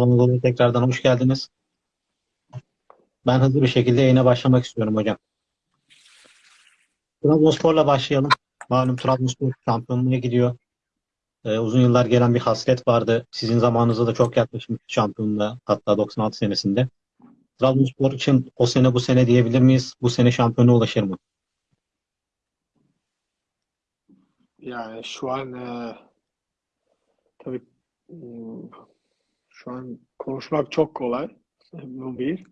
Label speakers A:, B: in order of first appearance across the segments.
A: Anadolu'ya tekrardan hoş geldiniz. Ben hızlı bir şekilde yayına başlamak istiyorum hocam. Trabzonspor'la başlayalım. Malum Trabzonspor şampiyonluğa gidiyor. Ee, uzun yıllar gelen bir hasret vardı. Sizin zamanınızda da çok yaklaşmış şampiyonluğa hatta 96 senesinde. Trabzonspor için o sene bu sene diyebilir miyiz? Bu sene şampiyona ulaşır mı?
B: Yani şu an e, tabii hmm, şu an konuşmak çok kolay. Bu bir.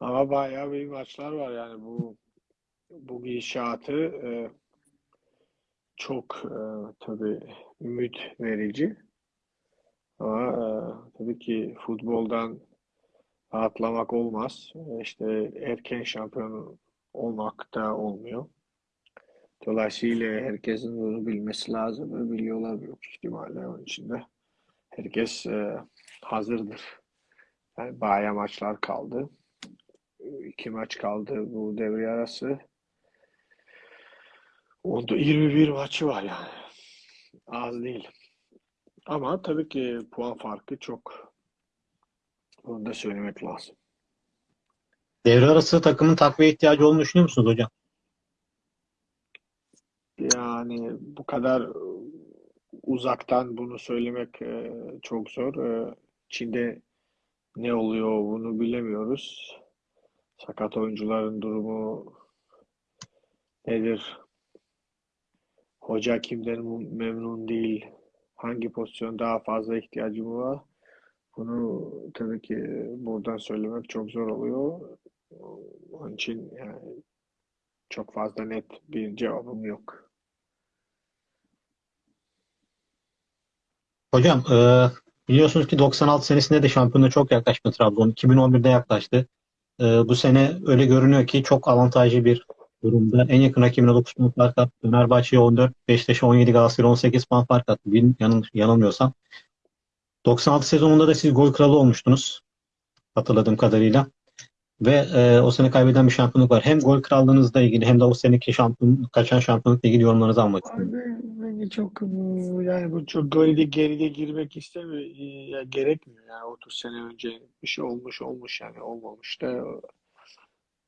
B: Ama bayağı bir maçlar var yani bu bu gidişatı e, çok e, tabii ümit verici. Ama e, tabii ki futboldan rahatlamak olmaz. E, İşte erken şampiyon olmak da olmuyor. Dolayısıyla herkesin bunu bilmesi lazım biliyorlar büyük ihtimalle. Onun için de herkes e, hazırdır. Yani bayağı maçlar kaldı. İki maç kaldı bu devre arası. Onda 21 maçı var yani. Az değil. Ama tabii ki puan farkı çok. Bunu da söylemek lazım.
A: Devre arası takımın takviye ihtiyacı olduğunu düşünüyor musunuz hocam?
B: Yani bu kadar e, uzaktan bunu söylemek e, çok zor. E, Çin'de ne oluyor bunu bilemiyoruz. Sakat oyuncuların durumu nedir? Hoca kimden memnun değil? Hangi pozisyon daha fazla ihtiyacı var? Bunu tabii ki buradan söylemek çok zor oluyor. Onun için yani çok fazla net bir cevabım yok.
A: Hocam e, biliyorsunuz ki 96 senesinde de şampiyonluğa çok yaklaştı Trabzon. 2011'de yaklaştı. E, bu sene öyle görünüyor ki çok avantajlı bir durumda. En yakın rakibine 9 puan fark attı. Fenerbahçe'ye 14, Beşiktaş'a 17, Galatasaray'a 18 puan fark attı. Bil- yanıl, yanılmıyorsam. 96 sezonunda da siz gol kralı olmuştunuz. Hatırladığım kadarıyla. Ve e, o sene kaybeden bir şampiyonluk var. Hem gol krallığınızla ilgili hem de o seneki şampiyon, kaçan şampiyonlukla ilgili yorumlarınızı almak istiyorum.
B: Bence çok yani bu çok geride geride girmek istemiyor ya gerekmiyor. Yani 30 sene önce bir şey olmuş olmuş yani olmamış da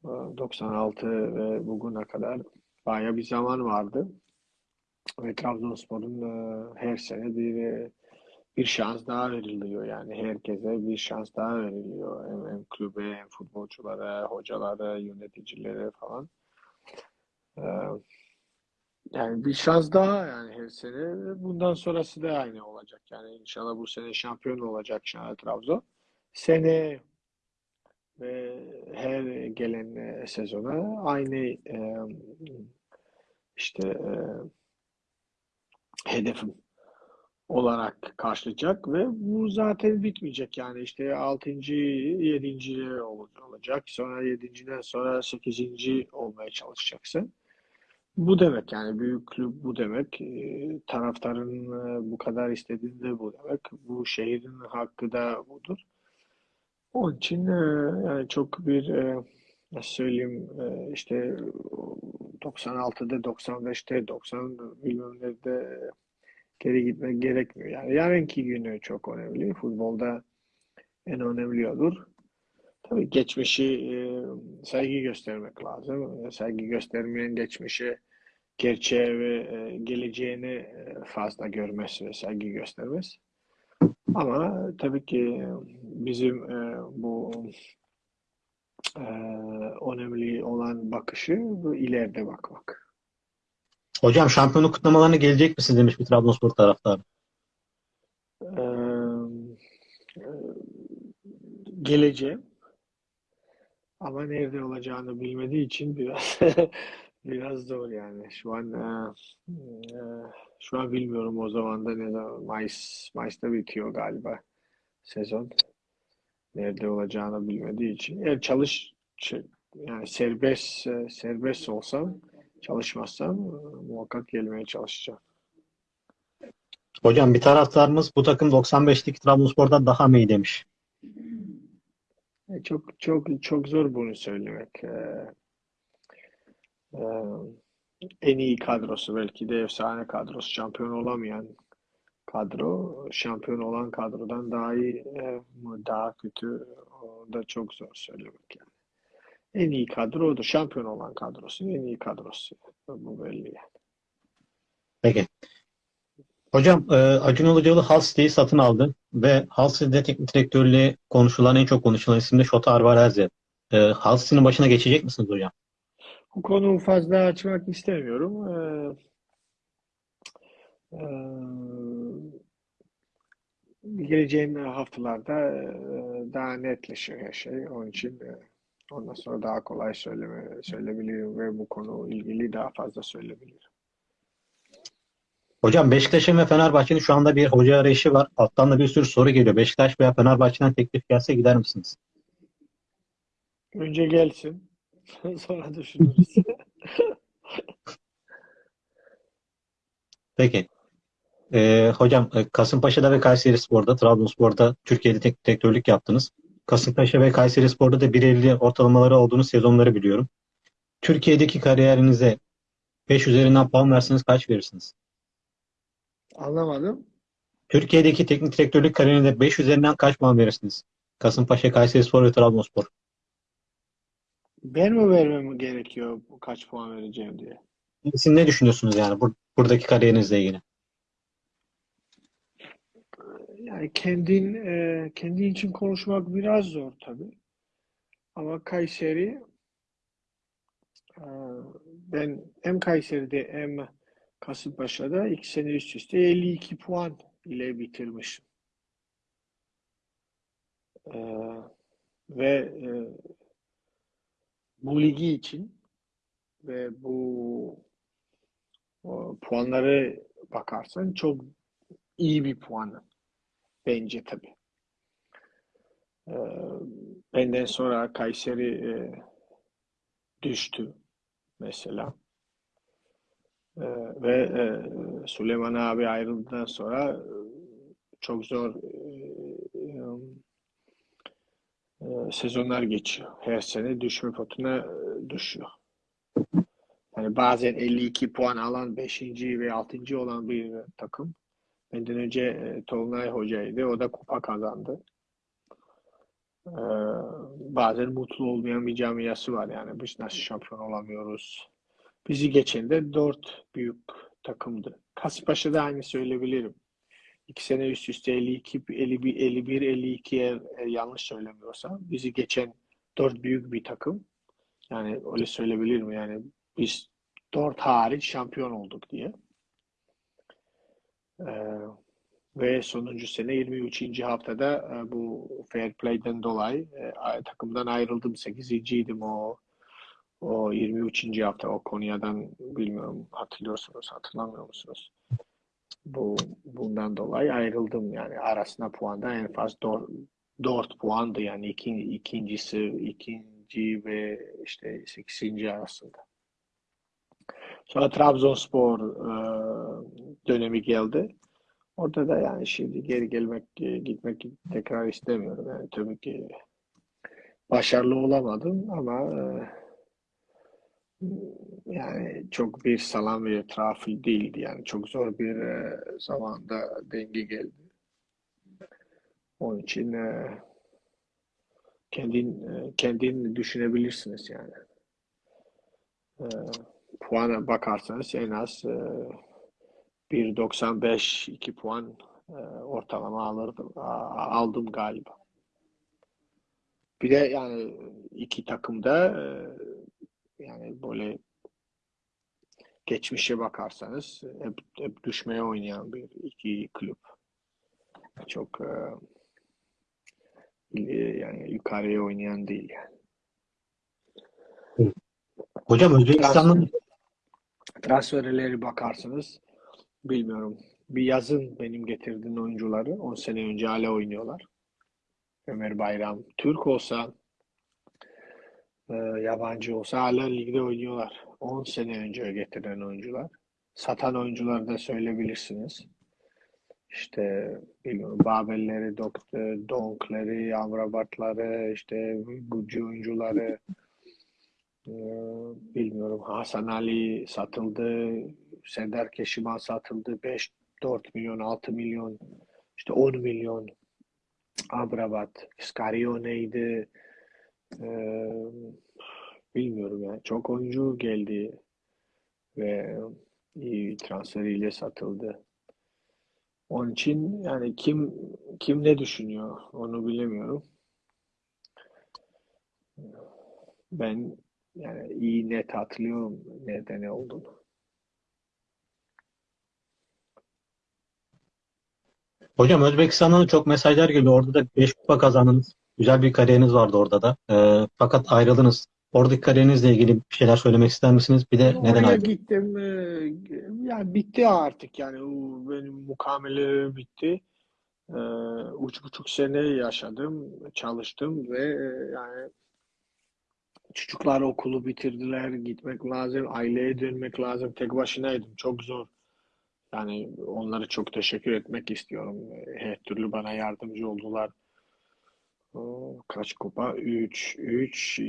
B: e, 96 ve bugüne kadar baya bir zaman vardı. Ve Trabzonspor'un her sene bir bir şans daha veriliyor. Yani herkese bir şans daha veriliyor. Hem, hem kulübe hem futbolculara hocalara yöneticilere falan. Yani bir şans daha yani her sene. Bundan sonrası da aynı olacak. Yani inşallah bu sene şampiyon olacak inşallah Trabzon. Sene ve her gelen e, sezona aynı e, işte e, hedefim olarak karşılayacak ve bu zaten bitmeyecek. Yani işte 6. 7. olacak. Sonra 7.den sonra 8. olmaya çalışacaksın. Bu demek yani büyük kulüp bu demek. Ee, taraftarın e, bu kadar istediğinde bu demek. Bu şehrin hakkı da budur. Onun için e, yani çok bir e, nasıl söyleyeyim işte 96'da 95'te 90 bilmem nerede geri gitmek gerekmiyor. Yani yarınki günü çok önemli. Futbolda en önemli odur. Tabii geçmişi saygı göstermek lazım. Saygı göstermeyen geçmişe gerçeğe ve e, geleceğini e, fazla görmez ve saygı göstermez. Ama tabii ki bizim e, bu önemli olan bakışı bu ileride bakmak.
A: Hocam şampiyonluk kutlamalarına gelecek misiniz demiş bir Trabzonspor taraftarı.
B: E, e, geleceğim ama nerede olacağını bilmediği için biraz biraz zor yani. Şu an e, e, şu an bilmiyorum o zaman da ne zaman Mayıs Mayıs'ta bitiyor galiba sezon. Nerede olacağını bilmediği için. Eğer çalış ç- yani serbest e, serbest olsam çalışmazsam e, muhakkak gelmeye çalışacağım.
A: Hocam bir taraftarımız bu takım 95'teki Trabzonspor'dan daha mı iyi demiş.
B: E, Çok çok çok zor bunu söylemek. E, en iyi kadrosu belki de efsane kadrosu şampiyon olamayan kadro şampiyon olan kadrodan daha iyi mi, daha kötü o da çok zor söylemek yani. En iyi kadro odur. Şampiyon olan kadrosu en iyi kadrosu. Bu belli yani.
A: Peki. Hocam Acun Ilıcalı City'yi satın aldı ve City'de teknik direktörlüğü konuşulan en çok konuşulan isim de Şota Arvarez'di. E, Hull City'nin başına geçecek misiniz hocam?
B: Bu konuyu fazla açmak istemiyorum. Ee, e, geleceğin haftalarda e, daha netleşiyor her şey. Onun için e, ondan sonra daha kolay söyleme, söyleyebilirim ve bu konu ilgili daha fazla söyleyebilirim.
A: Hocam Beşiktaş'ın ve Fenerbahçe'nin şu anda bir hoca arayışı var. Alttan da bir sürü soru geliyor. Beşiktaş veya Fenerbahçe'den teklif gelse gider misiniz?
B: Önce gelsin. Sonra düşünürüz.
A: Peki. E, hocam e, Kasımpaşa'da ve Kayserispor'da, Trabzonspor'da Türkiye'de teknik direktörlük yaptınız. Kasımpaşa ve Kayserispor'da da 1.50 ortalamaları olduğunuz sezonları biliyorum. Türkiye'deki kariyerinize 5 üzerinden puan verseniz kaç verirsiniz?
B: Anlamadım.
A: Türkiye'deki teknik direktörlük kariyerinde 5 üzerinden kaç puan verirsiniz? Kasımpaşa, Kayserispor ve Trabzonspor.
B: Ben mi vermem gerekiyor bu kaç puan vereceğim diye?
A: Siz ne düşünüyorsunuz yani bur- buradaki kariyerinizle ilgili?
B: Yani kendin e, kendin için konuşmak biraz zor tabii. Ama Kayseri e, ben hem Kayseri'de hem Kasımpaşa'da iki sene üst üste 52 puan ile bitirmişim. E, ve e, bu ligi için ve bu o, puanları bakarsan çok iyi bir puan bence tabii. Ee, benden sonra Kayseri e, düştü mesela. Ve e, Süleyman abi ayrıldıktan sonra e, çok zor e, e, sezonlar geçiyor. Her sene düşme potuna e, düşüyor. Yani bazen 52 puan alan 5. ve 6. olan bir takım. Benden önce e, Tolunay Hoca'ydı. O da kupa kazandı. Ee, bazen mutlu olmayan bir camiası var. Yani biz nasıl şampiyon olamıyoruz. Bizi geçen de dört büyük takımdı. Kasımpaşa'da aynı söyleyebilirim. İki sene üst üste 52, 51, 51 52 eğer, eğer yanlış söylemiyorsam bizi geçen dört büyük bir takım. Yani öyle söyleyebilirim. Yani biz dört hariç şampiyon olduk diye. Ee, ve sonuncu sene 23. haftada e, bu fair play'den dolayı e, takımdan ayrıldım. 8. idim o o 23. hafta o Konya'dan bilmiyorum hatırlıyorsunuz hatırlamıyor musunuz? Bu bundan dolayı ayrıldım yani arasında puanda en fazla 4, 4 puandı yani iki, ikincisi ikinci ve işte 8. arasında. Sonra Trabzonspor e, dönemi geldi. Orada da yani şimdi geri gelmek, gitmek tekrar istemiyorum. Yani tabii ki başarılı olamadım ama e, yani çok bir salam ve trafil değildi. Yani çok zor bir e, zamanda denge geldi. Onun için e, kendin e, kendin düşünebilirsiniz yani. E, puana bakarsanız en az e, 1.95 2 puan e, ortalama alırdım aldım galiba. Bir de yani iki takımda e, yani böyle geçmişe bakarsanız hep, hep düşmeye oynayan bir iki kulüp. Çok e, il- yani yukarıya oynayan değil yani.
A: Hocam Özbekistan'ın
B: Transferleri bakarsanız bilmiyorum. Bir yazın benim getirdiğim oyuncuları 10 sene önce hala oynuyorlar. Ömer Bayram Türk olsa e, yabancı olsa hala ligde oynuyorlar. 10 sene önce getiren oyuncular. Satan oyuncuları da söyleyebilirsiniz. İşte bilmiyorum Babelleri, Doktor, Donkleri, Amrabatları, işte Gucci oyuncuları e, bilmiyorum Hasan Ali satıldı, Serdar Keşiman satıldı. 5 4 milyon, 6 milyon, işte 10 milyon. Amrabat, Scarione'ydi. Ee, bilmiyorum ya. Çok oyuncu geldi ve iyi transferiyle satıldı. Onun için yani kim kim ne düşünüyor onu bilemiyorum. Ben yani iyi net hatırlıyorum nerede ne olduğunu.
A: Hocam Özbekistan'dan da çok mesajlar geliyor. Orada da 5 kupa kazandınız. Güzel bir kariyeriniz vardı orada da. Ee, fakat ayrıldınız. Oradaki kariyerinizle ilgili bir şeyler söylemek ister misiniz? Bir de neden
B: Oraya
A: ayrıldınız?
B: gittim. e, Yani bitti artık yani o benim mukamele bitti. E, Üç buçuk sene yaşadım, çalıştım ve e, yani çocuklar okulu bitirdiler, gitmek lazım, aileye dönmek lazım. Tek başınaydım, çok zor. Yani onlara çok teşekkür etmek istiyorum. Her türlü bana yardımcı oldular. O, Kaç kupa? 3, 3,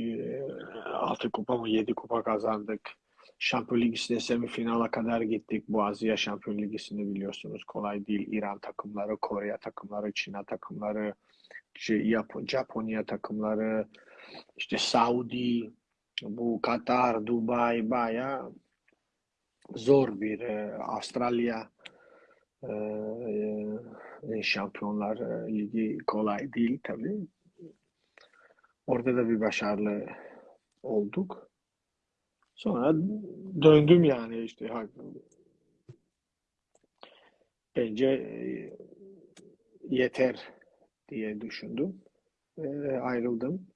B: 6 kupa mı 7 kupa kazandık. Şampiyon Ligi'nde semifinala kadar gittik. Bu Asya Şampiyon Ligi'sini biliyorsunuz. Kolay değil. İran takımları, Kore takımları, Çin takımları, Japonya takımları, işte Saudi, bu Katar, Dubai bayağı zor bir e, Avustralya e, e, Şampiyonlar e, Ligi kolay değil tabii. Orada da bir başarılı olduk. Sonra döndüm yani işte bence e, yeter diye düşündüm ve ayrıldım.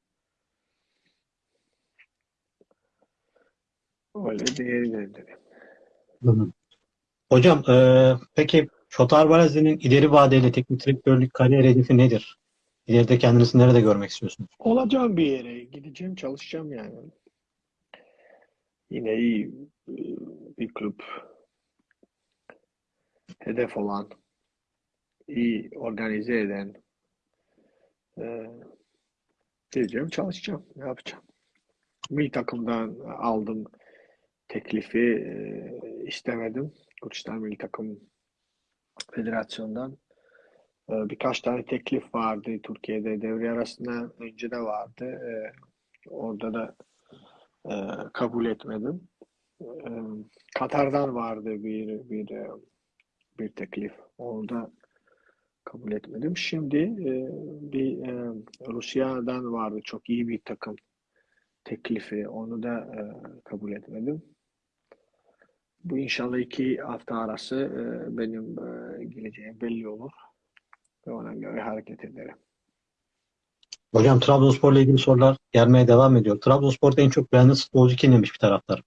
B: Öyle döndüm.
A: Anladım. Hocam e, peki Şotar Barazi'nin ileri vadeli teknik direktörlük kariyer hedefi nedir? İleride kendinizi nerede görmek istiyorsunuz?
B: Olacağım bir yere gideceğim çalışacağım yani. Yine iyi e, bir kulüp hedef olan iyi organize eden e, gideceğim çalışacağım. Ne yapacağım? Milli takımdan aldım teklifi e, istemedim. Gürcistan Milli Takım Federasyon'dan. E, birkaç tane teklif vardı Türkiye'de. Devre arasında önce de vardı. E, orada da e, kabul etmedim. Katar'dan vardı bir bir bir teklif. Orada kabul etmedim. Şimdi bir Rusya'dan vardı çok iyi bir takım teklifi. Onu da kabul etmedim. Bu inşallah iki hafta arası e, benim e, geleceğim belli olur ve ona göre hareket ederim.
A: Hocam Trabzonspor'la ilgili sorular gelmeye devam ediyor. Trabzonspor'da en çok beğendiğiniz futbolcu kim demiş bir taraftar.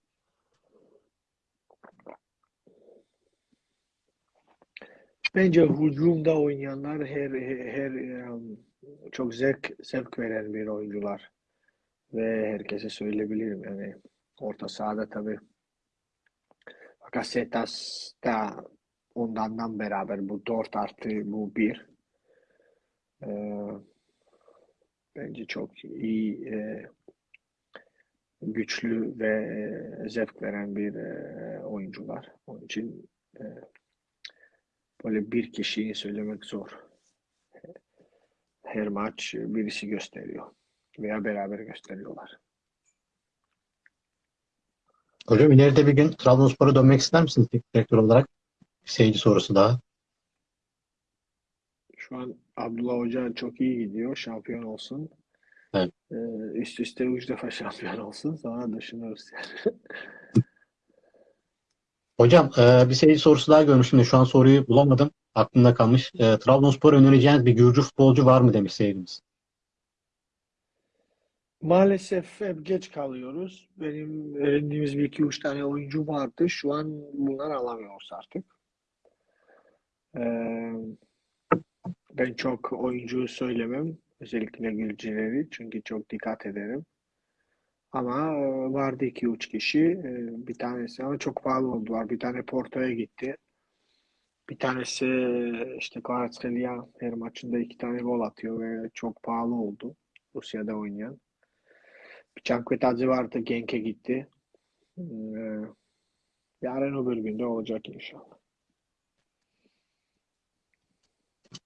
B: Bence hücumda oynayanlar her her e, çok zevk zevk veren bir oyuncular ve herkese söyleyebilirim yani orta sahada tabii Bakasetas da ondandan beraber bu 4 artı bu 1 bence çok iyi e, güçlü ve e, zevk veren bir e, oyuncular. Onun için e, böyle bir kişiyi söylemek zor. Her maç birisi gösteriyor veya beraber gösteriyorlar.
A: Hocam ileride bir gün Trabzonspor'a dönmek ister misiniz direktör olarak? Bir seyirci sorusu daha.
B: Şu an Abdullah Hoca çok iyi gidiyor. Şampiyon olsun.
A: Evet.
B: Ee, üst üste üç defa şampiyon olsun. Sonra düşünürüz yani.
A: Hocam e, bir seyirci sorusu daha görmüştüm de şu an soruyu bulamadım. Aklımda kalmış. E, Trabzonspor'a önereceğiniz bir Gürcü futbolcu var mı demiş seyircimiz.
B: Maalesef hep geç kalıyoruz. Benim öğrendiğimiz bir iki üç tane oyuncu vardı. Şu an bunlar alamıyoruz artık. Ee, ben çok oyuncu söylemem. Özellikle Gürcüleri. Çünkü çok dikkat ederim. Ama e, vardı iki üç kişi. E, Bir tanesi ama çok pahalı oldular. Bir tane Porto'ya gitti. Bir tanesi işte Kvaratskhelia her maçında iki tane gol atıyor ve çok pahalı oldu. Rusya'da oynayan. Bir Cankvetadze vardı. Genk'e gitti. Ee, Yarın öbür günde olacak inşallah.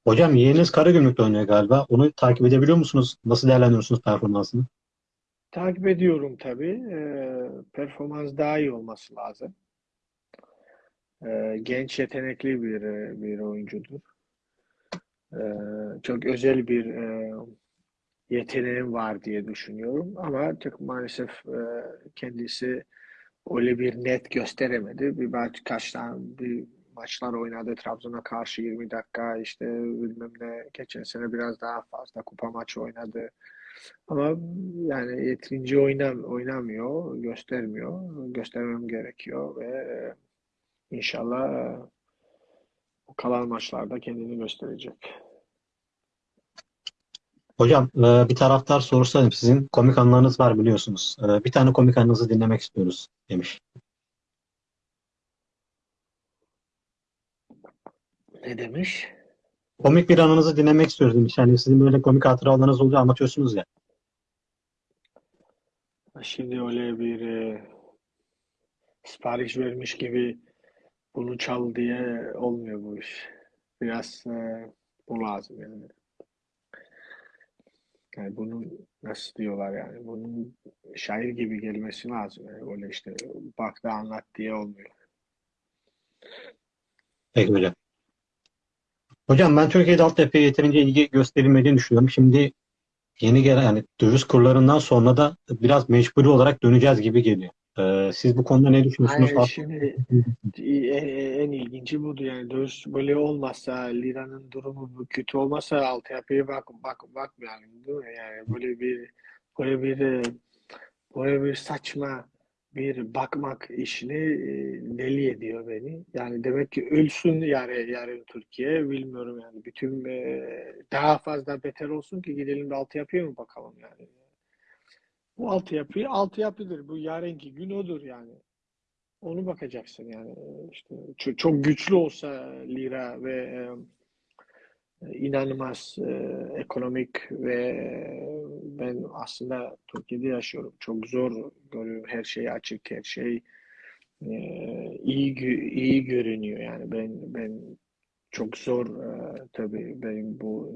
A: Hocam yeğeniniz Karagümrük'te oynuyor galiba. Onu takip edebiliyor musunuz? Nasıl değerlendiriyorsunuz performansını?
B: Takip ediyorum tabii. Ee, performans daha iyi olması lazım. Ee, genç yetenekli bir bir oyuncudur. Ee, çok özel bir e, yeteneğim var diye düşünüyorum. Ama çok maalesef e, kendisi öyle bir net gösteremedi. Bir belki kaç tane bir maçlar oynadı. Trabzon'a karşı 20 dakika işte bilmem ne. Geçen sene biraz daha fazla kupa maçı oynadı. Ama yani yeterince oynam oynamıyor, göstermiyor. Göstermem gerekiyor ve e, inşallah e, kalan maçlarda kendini gösterecek.
A: Hocam e, bir taraftar sorsa sizin komik anılarınız var biliyorsunuz. E, Bir tane komik anınızı dinlemek istiyoruz demiş.
B: Ne demiş?
A: Komik bir anınızı dinlemek istiyoruz demiş. Yani sizin böyle komik hatıralarınız oluyor anlatıyorsunuz ya.
B: Şimdi öyle bir e, sipariş vermiş gibi bunu çal diye olmuyor bu iş. Biraz e, bu lazım yani. Yani bunun nasıl diyorlar yani bunun şair gibi gelmesi lazım. Yani öyle işte bak da anlat diye olmuyor.
A: Peki hocam. Hocam ben Türkiye'de altyapıya yeterince ilgi gösterilmediğini düşünüyorum. Şimdi yeni gelen yani döviz kurlarından sonra da biraz mecburi olarak döneceğiz gibi geliyor. E, Siz bu konuda ne düşünüyorsunuz?
B: Hayır, şimdi en, en ilginci budur yani döviz böyle olmazsa liranın durumu kötü olmasa altyapıya bak bak bakmayalım değil mi? Yani böyle bir böyle bir e, böyle bir saçma bir bakmak işini e, deli ediyor beni. Yani demek ki ölsün yarın yarın Türkiye bilmiyorum yani bütün e, daha fazla beter olsun ki gidelim de altyapıya mı bakalım yani. Bu altyapı altyapıdır. Bu yarınki gün odur yani. Onu bakacaksın yani işte çok, çok güçlü olsa lira ve e, inanılmaz e, ekonomik ve e, ben aslında Türkiye'de yaşıyorum. Çok zor görüyorum. Her şey açık, her şey e, iyi iyi görünüyor yani ben ben çok zor e, tabii benim bu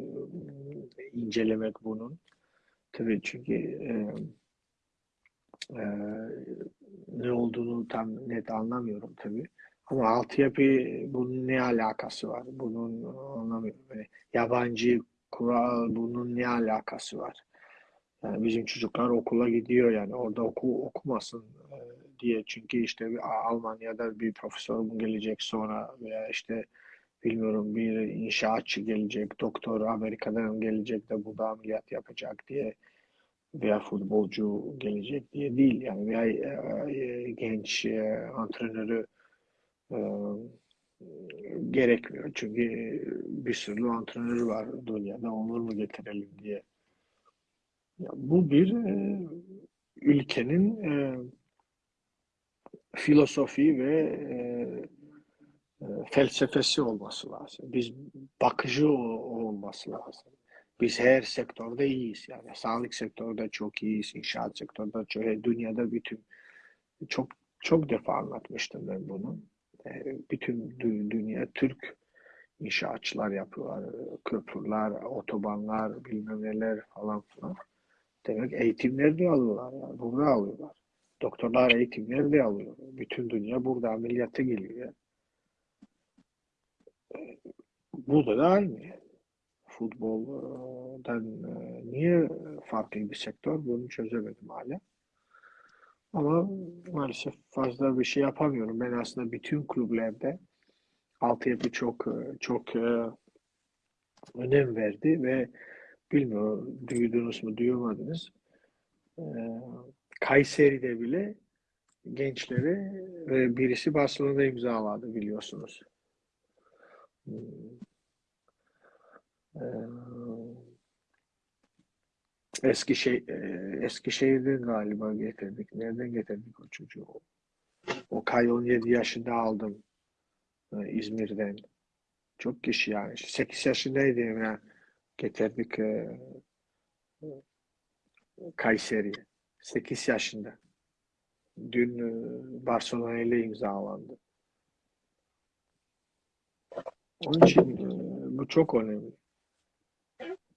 B: incelemek bunun. Tabii çünkü e, ne olduğunu tam net anlamıyorum tabii. Ama altyapı bunun ne alakası var? Bunun anlamıyorum. Yani yabancı kural bunun ne alakası var? Yani bizim çocuklar okula gidiyor yani orada oku okumasın e, diye çünkü işte bir Almanya'da bir profesör gelecek sonra veya işte bilmiyorum bir inşaatçı gelecek, doktor Amerika'dan gelecek de burada ameliyat yapacak diye veya futbolcu gelecek diye değil yani veya e, e, genç e, antrenörü e, gerekmiyor. Çünkü bir sürü antrenörü var dünyada onları mı getirelim diye. Ya bu bir e, ülkenin e, filosofi ve e, e, felsefesi olması lazım. Biz bakıcı olması lazım. Biz her sektörde iyiyiz yani. Sağlık sektöründe çok iyiyiz, inşaat sektöründe çok, dünyada bütün çok çok defa anlatmıştım ben bunu. E, bütün dü- dünya Türk inşaatçılar yapıyorlar. Köprüler, otobanlar, bilmem neler falan filan. Demek eğitimleri de alıyorlar yani. Burada alıyorlar. Doktorlar eğitimleri de alıyor. Bütün dünya burada ameliyata geliyor. ya. Burada da aynı. Futboldan e, niye farklı bir sektör bunu çözemedim hala. Ama maalesef fazla bir şey yapamıyorum. Ben aslında bütün kulüplerde altyapı çok e, çok e, önem verdi ve bilmiyorum duydunuz mu duymadınız. Kayseri'de bile gençleri birisi Barcelona'da imzaladı biliyorsunuz. Eskişehir, e, Eskişehir'den galiba getirdik. Nereden getirdik o çocuğu? O Kay 17 yaşında aldım İzmir'den. Çok kişi yani. 8 yaşındaydı yani. Getirdik Kayseri'ye. 8 yaşında. Dün Barcelona ile imzalandı. Onun için bu çok önemli.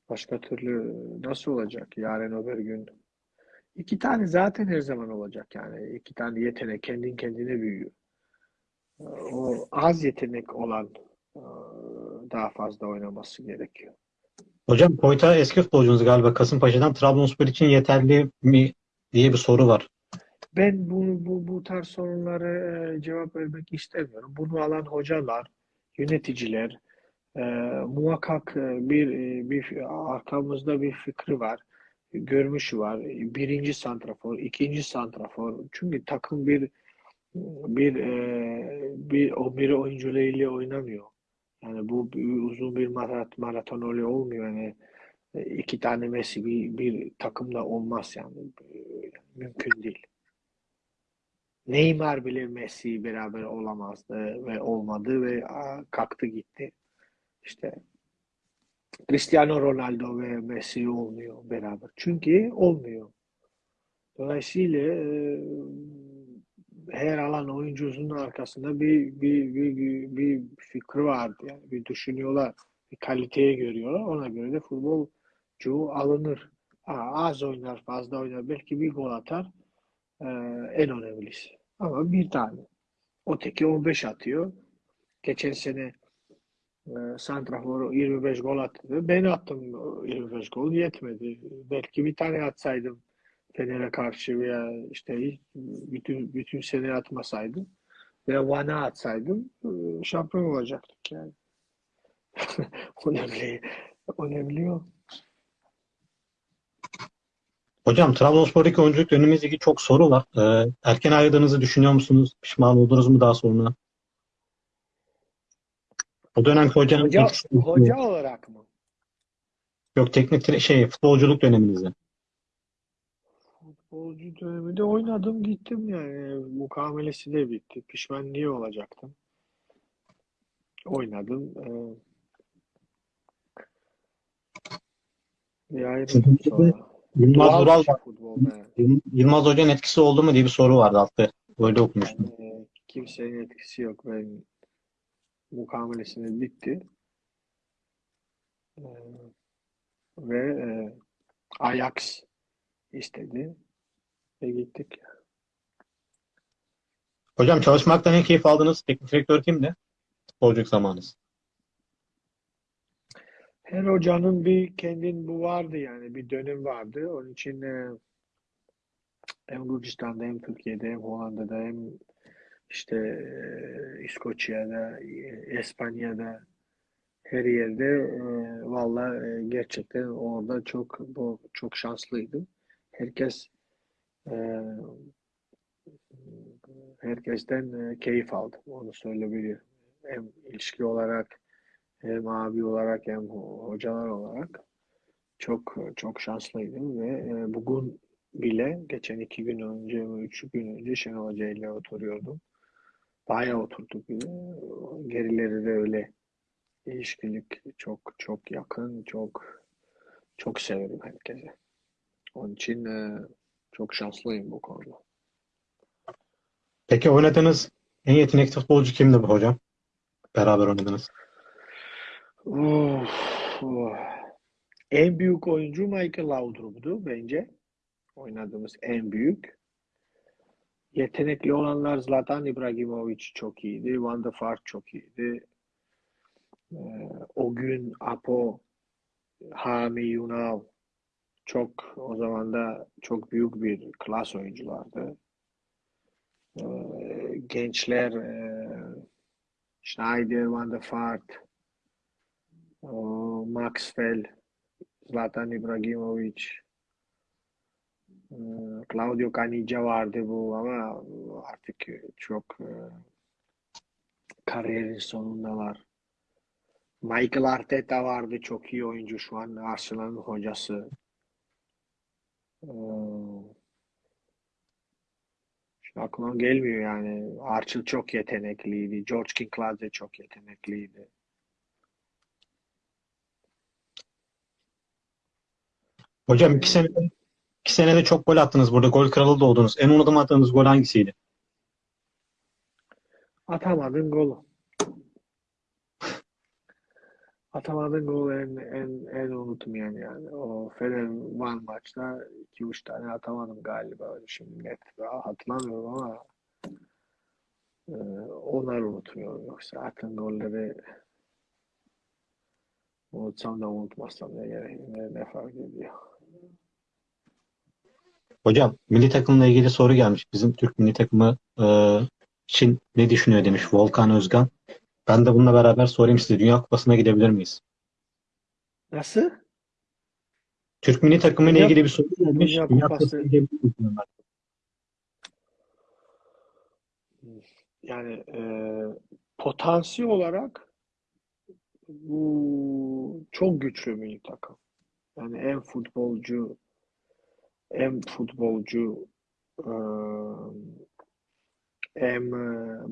B: Başka türlü nasıl olacak yarın öbür gün? İki tane zaten her zaman olacak yani. İki tane yetenek kendin kendine büyüyor. O az yetenek olan e, daha fazla oynaması gerekiyor.
A: Hocam Koyta eski futbolcunuz galiba Kasımpaşa'dan Trabzonspor için yeterli mi diye bir soru var.
B: Ben bu, bu, bu tarz sorunlara e, cevap vermek istemiyorum. Bunu alan hocalar, yöneticiler e, muhakkak bir, e, bir arkamızda bir fikri var, görmüşü var. Birinci santrafor, ikinci santrafor. Çünkü takım bir bir e, bir 11 oyuncularıyla oynamıyor. Yani bu uzun bir marat- maraton öyle olmuyor. Yani e, iki tane Messi bir, bir takımda olmaz yani. Mümkün değil. Neymar bile Messi beraber olamazdı ve olmadı ve kalktı gitti. İşte Cristiano Ronaldo ve Messi olmuyor beraber. Çünkü olmuyor. Dolayısıyla e, her alan oyuncusunun arkasında bir bir, bir, bir, bir fikri vardı. Yani bir düşünüyorlar. Bir kaliteye görüyorlar. Ona göre de futbolcu alınır. Aa, az oynar, fazla oynar. Belki bir gol atar. e, en önemlisi. Ama bir tane. Öteki 15 atıyor. Geçen sene Santrafor 25 gol attı. Ben attım 25 gol yetmedi. Belki bir tane atsaydım Fener'e karşı veya işte bütün bütün sene atmasaydım veya Van'a atsaydım e, şampiyon olacaktık yani. Önemli, önemli o.
A: Hocam Trabzonspor'daki oyunculuk ilgili çok soru var. Ee, erken ayrıldığınızı düşünüyor musunuz? Pişman oldunuz mu daha sonra? O dönemki hocanın
B: Hoca, hoca olarak mı?
A: yok teknik şey futbolculuk döneminizde.
B: Futbolcu döneminde oynadım gittim yani. Mukavelesi de bitti. Pişman niye olacaktım? Oynadım. Ee, sonra.
A: Yılmaz. Yıl- Yılmaz Hoca'nın etkisi oldu mu diye bir soru vardı altta. Böyle okumuştum.
B: Yani kimsenin etkisi yok. Ben mukavelesini bitti. Ee, ve e, Ajax istedi ve gittik.
A: Hocam çalışmaktan en keyif aldığınız teknik direktör kimdi? Futbolculuk zamanınız.
B: Her hocanın bir kendin bu vardı yani bir dönem vardı. Onun için e, hem Gürcistan'da hem Türkiye'de hem Hollanda'da hem işte e, İskoçya'da, e, İspanya'da her yerde e, valla e, gerçekten orada çok bu çok şanslıydım. Herkes e, herkesten e, keyif aldım. Onu söyleyebilirim. Hem ilişki olarak hem abi olarak hem ho- hocalar olarak çok çok şanslıydım ve e, bugün bile geçen iki gün önce mi üç gün önce Şenol Hoca ile oturuyordum. Bayağı oturduk. E, Gerileri de öyle. İlişkilik çok çok yakın, çok çok severim herkese. Onun için e, çok şanslıyım bu konuda.
A: Peki oynadığınız en yetenekli futbolcu kimdi bu hocam? Beraber oynadınız.
B: En büyük oyuncu Michael Laudrup'du bence. Oynadığımız en büyük. Yetenekli olanlar Zlatan İbrahimovic çok iyiydi. Van der Vaart çok iyiydi. Ee, o gün Apo, Hami Yunav çok o zaman da çok büyük bir klas oyunculardı. Ee, gençler e, Schneider, Van der Vaart, Maxwell, Zlatan İbrahimovic, Claudio Caniggia vardı bu ama artık çok e, kariyerin sonundalar. Michael Arteta vardı çok iyi oyuncu şu an Arsenal'ın hocası. Ee, Şimdi aklıma gelmiyor yani. Archie çok yetenekliydi. George Kinklade de çok yetenekliydi.
A: Hocam iki sene iki senede çok gol attınız burada. Gol kralı da oldunuz. En unutamadığınız gol hangisiydi?
B: Atamadın golü. Atamadığın gol en, en, en unutmayan yani. O Fener Van maçta 2-3 tane atamadım galiba. Şimdi net hatırlamıyorum ama e, onları unutmuyorum. Yoksa attığın golleri unutsam da unutmazsam ne gerek ne, ne fark ediyor.
A: Hocam milli takımla ilgili soru gelmiş. Bizim Türk milli takımı e, için ne düşünüyor demiş Volkan Özgan. Ben de bununla beraber sorayım size. Dünya Kupası'na gidebilir miyiz?
B: Nasıl?
A: Türk milli takımı ile ilgili bir soru gelmiş.
B: Dünya
A: Dünya
B: Kupası-
A: Kupası'na gidebilir miyiz.
B: Yani e, potansiyel olarak bu çok güçlü milli takım. Yani en futbolcu en futbolcu hem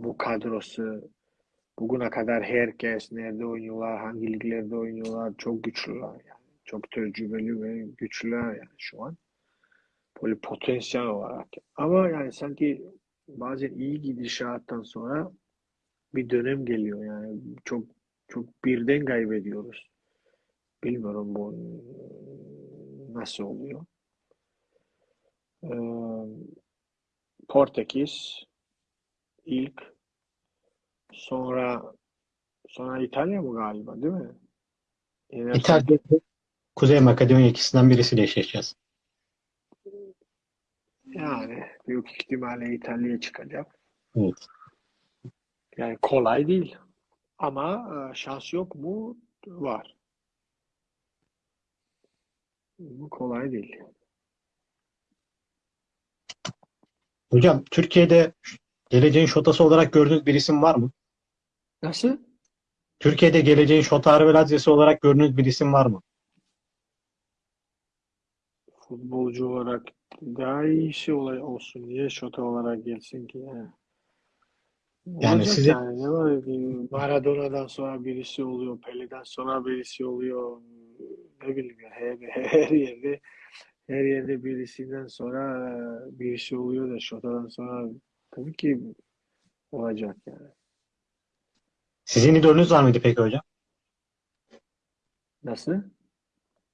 B: bu kadrosu bugüne kadar herkes nerede oynuyorlar, hangi liglerde oynuyorlar çok güçlüler yani. Çok tecrübeli ve güçlüler yani şu an. Böyle potansiyel olarak. Ama yani sanki bazen iyi gidişattan sonra bir dönem geliyor yani çok çok birden kaybediyoruz. Bilmiyorum bu nasıl oluyor. Ee, Portekiz ilk sonra sonra İtalya mı galiba değil mi? Yenersek-
A: İtalya, Kuzey Makedonya ikisinden birisiyle eşleşeceğiz.
B: Yani büyük ihtimalle İtalya çıkacak.
A: Evet.
B: Yani kolay değil. Ama e, şans yok mu? Var. Bu kolay değil.
A: Hocam Türkiye'de geleceğin şotası olarak gördüğünüz bir isim var mı?
B: Nasıl?
A: Türkiye'de geleceğin şotarı ve lazyası olarak gördüğünüz bir isim var mı?
B: Futbolcu olarak daha iyisi olay olsun. Niye şota olarak gelsin ki? Yani,
A: Yani
B: Olacak
A: size-
B: yani ne var Maradona'dan sonra birisi oluyor, Pele'den sonra birisi oluyor. Ne bileyim ya her, her yerde her yerde birisinden sonra e, birisi oluyor da şotadan sonra tabii ki olacak yani.
A: Sizin idolünüz var mıydı peki hocam?
B: Nasıl?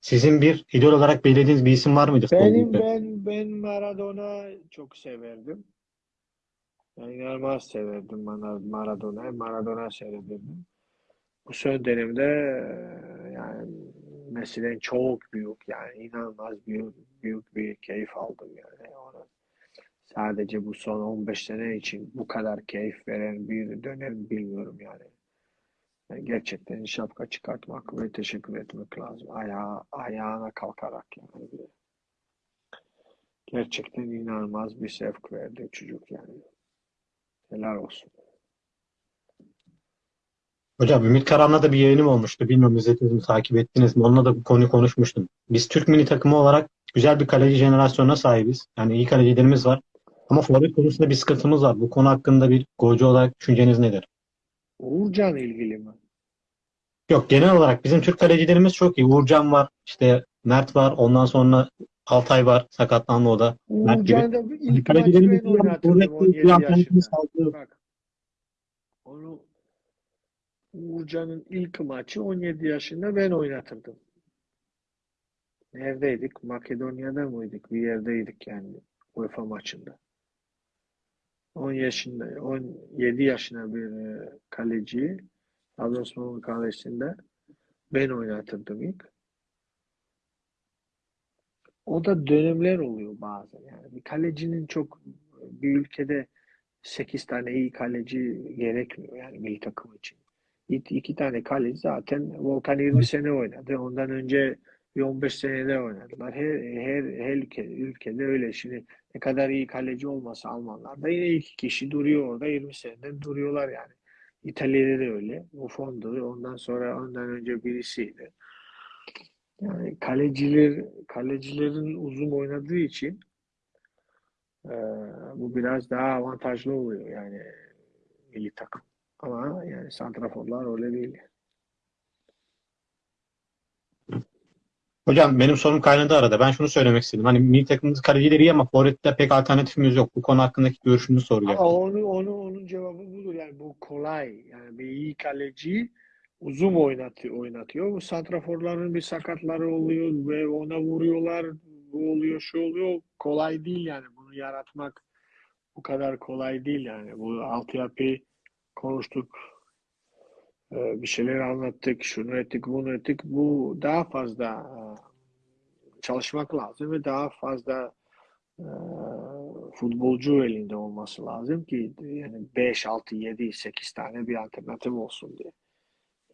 A: Sizin bir idol olarak belirlediğiniz bir isim var mıydı?
B: Benim ben ben Maradona çok severdim. Ben inanılmaz severdim Mara- Maradona. Maradona seyrederdim. Bu son dönemde e, yani Messi'den çok büyük yani inanılmaz büyük büyük bir keyif aldım yani ona. Sadece bu son 15 sene için bu kadar keyif veren bir dönem bilmiyorum yani. Yani gerçekten şapka çıkartmak ve teşekkür etmek lazım. Ayağa, ayağına kalkarak yani. Gerçekten inanılmaz bir sevk verdi çocuk yani. Helal olsun.
A: Hocam Ümit Karan'la da bir yayınım olmuştu. Bilmiyorum izlediniz mi, takip ettiniz mi? Onunla da bu konuyu konuşmuştum. Biz Türk milli takımı olarak güzel bir kaleci jenerasyonuna sahibiz. Yani iyi kalecilerimiz var. Ama forvet konusunda bir sıkıntımız var. Bu konu hakkında bir golcü olarak düşünceniz nedir?
B: Uğurcan ilgili mi?
A: Yok genel olarak bizim Türk kalecilerimiz çok iyi. Uğurcan var, işte Mert var, ondan sonra Altay var, sakatlandı o da. Mert gibi.
B: Uğurcan'ı da ilk maçı
A: Kalecilerimiz
B: ben oynatırdım
A: forvet
B: 17
A: bir antrenörümüz
B: yaşında. Bak. Onu Uğurcan'ın ilk maçı 17 yaşında ben oynatırdım. Neredeydik? Makedonya'da mıydık? Bir yerdeydik yani UEFA maçında. 10 yaşında, 17 yaşında bir e, kaleciyi Trabzonspor'un kalesinde ben oynatırdım ilk. O da dönemler oluyor bazen yani. Bir kalecinin çok bir ülkede 8 tane iyi kaleci gerekmiyor yani milli takım için. İki, iki tane kaleci zaten Volkan 20 sene oynadı. Ondan önce bir 15 senede oynadılar. Her, her, her ülke, ülkede öyle. Şimdi ne kadar iyi kaleci olmasa Almanlar da yine iki kişi duruyor orada 20 seneden duruyorlar yani. İtalya'da da öyle. Buffon'du. Ondan sonra ondan önce birisiydi. Yani kaleciler kalecilerin uzun oynadığı için eee, bu biraz daha avantajlı oluyor yani milli takım. Ama yani santraforlar öyle değil.
A: Hocam benim sorum kaynadı arada. Ben şunu söylemek istedim. Hani milli takımımız kalecileri iyi ama forvette pek alternatifimiz yok. Bu konu hakkındaki görüşünüzü soracağım.
B: Ama onu onu onun cevabı budur yani bu kolay. Yani bir iyi kaleci uzun oynatıyor, oynatıyor. Bu santraforların bir sakatları oluyor ve ona vuruyorlar. Bu oluyor, şu oluyor. Kolay değil yani. Bunu yaratmak bu kadar kolay değil yani. Bu altyapı konuştuk. Ee, Bir şeyler anlattık. Şunu ettik, bunu ettik. Bu daha fazla e, çalışmak lazım ve daha fazla e, futbolcu elinde olması lazım ki yani 5, 6, 7, 8 tane bir alternatif olsun diye.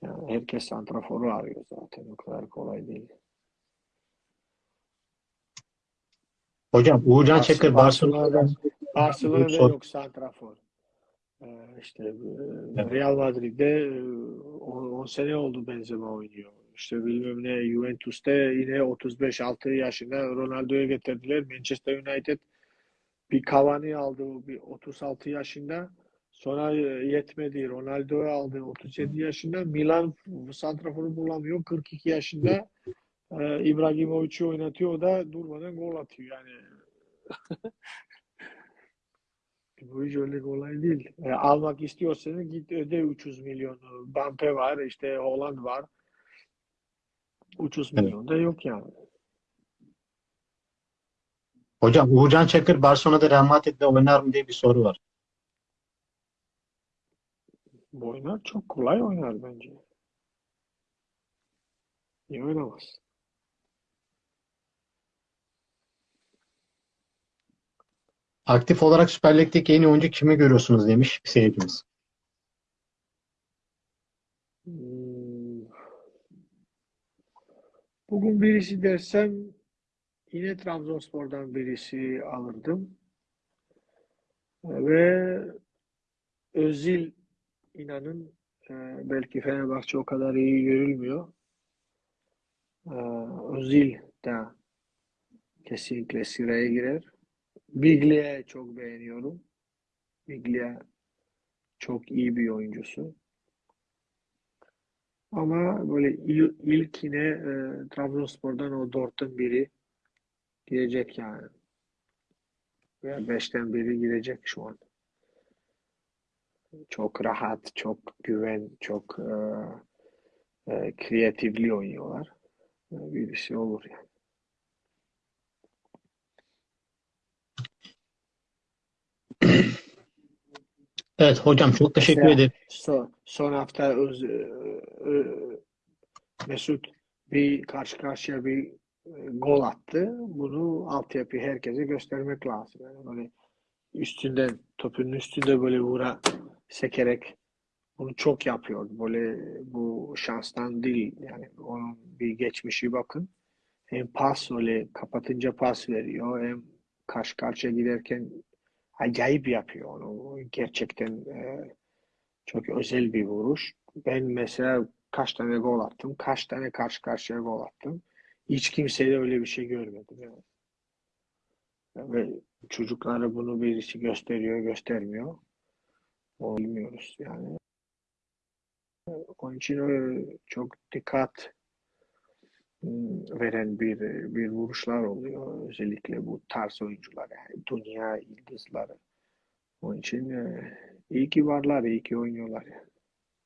B: Yani herkes santraforu arıyor zaten. O kadar kolay değil.
A: Hocam Uğurcan Çakır
B: Barcelona'da, Barcelona'da yok santrafor. Ee, işte e,
A: Evet.
B: Real Madrid'de 10 sene oldu Benzema oynuyor. İşte bilmem ne Juventus'te yine 35-6 yaşında Ronaldo'yu getirdiler. Manchester United bir Cavani aldı bir 36 yaşında. Sonra e, yetmedi. Ronaldo'yu aldı 37 yaşında. Milan santraforu bulamıyor. 42 yaşında e, İbrahimovic'i oynatıyor. O da durmadan gol atıyor. Yani bu iş öyle kolay değil. E, almak istiyorsanız git öde 300 milyonu. Mbappe var, işte Holland var. 300
A: Evet.
B: milyon da yok yani.
A: Hocam Uğurcan Çakır Barcelona'da Real Madrid'de oynar mı diye bir soru var.
B: Bu oynar çok kolay oynar bence. Niye oynamaz?
A: Aktif olarak Süper Lig'deki en iyi oyuncu kimi görüyorsunuz demiş bir seyircimiz.
B: Hmm. Bugün birisi dersem yine Trabzonspor'dan birisi alırdım. Ve Özil inanın e, belki Fenerbahçe o kadar iyi görülmüyor. E, Özil de kesinlikle sıraya girer. Biglia'yı çok beğeniyorum. Biglia çok iyi bir oyuncusu. Ama böyle il, ilk yine e, Trabzonspor'dan o dörtten biri girecek yani. Veya beşten biri girecek şu an. Çok rahat, çok güven, çok e, e, kreatifli oynuyorlar. E, birisi olur yani.
A: Evet hocam çok teşekkür
B: Mesela
A: ederim.
B: son, son hafta öz, e, e, Mesut bir karşı karşıya bir e, gol attı. Bunu altyapı herkese göstermek lazım. Yani böyle üstünden topun üstünde böyle vura sekerek bunu çok yapıyor. Böyle bu şanstan değil. Yani onun bir geçmişi bakın. Hem pas öyle kapatınca pas veriyor hem karşı karşıya giderken acayip yapıyor onu. Gerçekten e, çok özel bir vuruş. Ben mesela kaç tane gol attım, kaç tane karşı karşıya gol attım. Hiç kimsede öyle bir şey görmedim yani. Ve çocuklara bunu birisi gösteriyor, göstermiyor. Onu bilmiyoruz yani. Onun için çok dikkat veren bir bir vuruşlar oluyor. Özellikle bu tarz oyuncular yani dünya yıldızları. Onun için e, iyi ki varlar, iyi ki oynuyorlar yani.